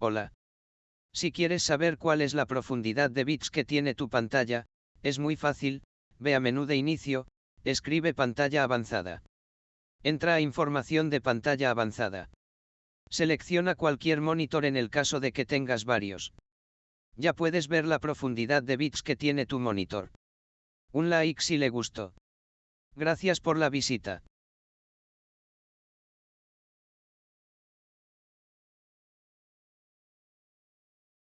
Hola. Si quieres saber cuál es la profundidad de bits que tiene tu pantalla, es muy fácil, ve a menú de inicio, escribe pantalla avanzada. Entra a información de pantalla avanzada. Selecciona cualquier monitor en el caso de que tengas varios. Ya puedes ver la profundidad de bits que tiene tu monitor. Un like si le gustó. Gracias por la visita.